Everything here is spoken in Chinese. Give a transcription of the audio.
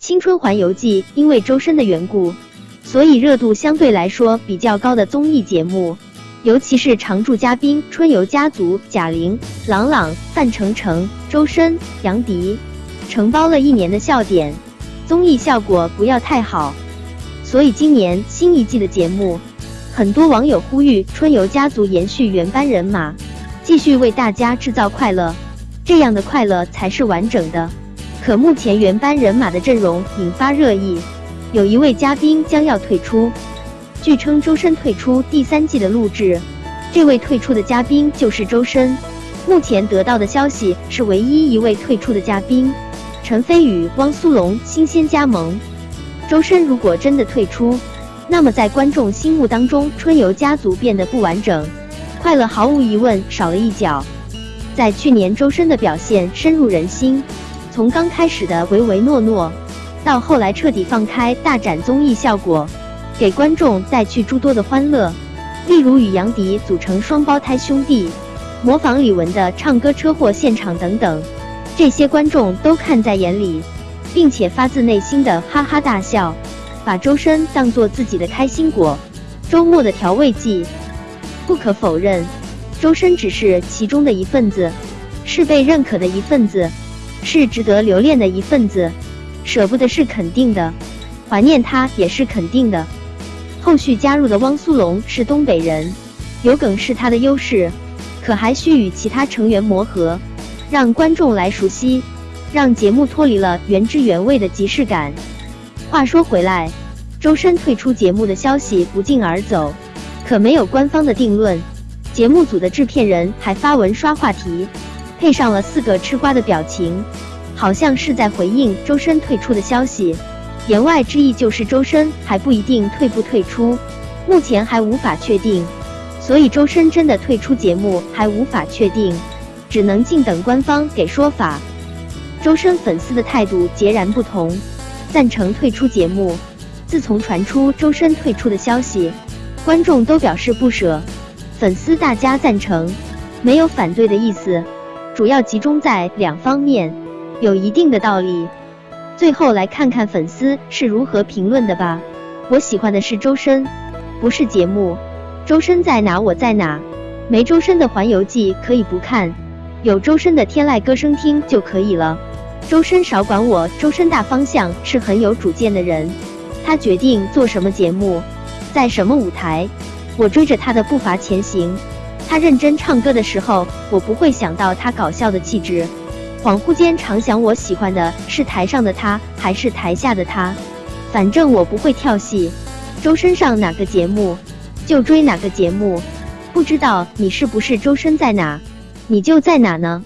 青春环游记》因为周深的缘故，所以热度相对来说比较高的综艺节目，尤其是常驻嘉宾春游家族贾玲、郎朗、范丞丞、周深、杨迪，承包了一年的笑点，综艺效果不要太好。所以今年新一季的节目，很多网友呼吁春游家族延续原班人马，继续为大家制造快乐，这样的快乐才是完整的。可目前原班人马的阵容引发热议，有一位嘉宾将要退出，据称周深退出第三季的录制，这位退出的嘉宾就是周深。目前得到的消息是，唯一一位退出的嘉宾陈飞宇、汪苏泷新鲜加盟。周深如果真的退出，那么在观众心目当中，春游家族变得不完整，快乐毫无疑问少了一角。在去年，周深的表现深入人心，从刚开始的唯唯诺诺，到后来彻底放开大展综艺效果，给观众带去诸多的欢乐。例如与杨迪组成双胞胎兄弟，模仿李玟的唱歌车祸现场等等，这些观众都看在眼里。并且发自内心的哈哈大笑，把周深当做自己的开心果，周末的调味剂。不可否认，周深只是其中的一份子，是被认可的一份子，是值得留恋的一份子。舍不得是肯定的，怀念他也是肯定的。后续加入的汪苏泷是东北人，有梗是他的优势，可还需与其他成员磨合，让观众来熟悉。让节目脱离了原汁原味的即视感。话说回来，周深退出节目的消息不胫而走，可没有官方的定论。节目组的制片人还发文刷话题，配上了四个吃瓜的表情，好像是在回应周深退出的消息。言外之意就是周深还不一定退不退出，目前还无法确定。所以周深真的退出节目还无法确定，只能静等官方给说法。周深粉丝的态度截然不同，赞成退出节目。自从传出周深退出的消息，观众都表示不舍，粉丝大家赞成，没有反对的意思，主要集中在两方面，有一定的道理。最后来看看粉丝是如何评论的吧。我喜欢的是周深，不是节目。周深在哪我在哪，没周深的环游记可以不看，有周深的天籁歌声听就可以了。周深少管我，周深大方向是很有主见的人，他决定做什么节目，在什么舞台，我追着他的步伐前行。他认真唱歌的时候，我不会想到他搞笑的气质，恍惚间常想我喜欢的是台上的他还是台下的他，反正我不会跳戏。周深上哪个节目就追哪个节目，不知道你是不是周深在哪，你就在哪呢？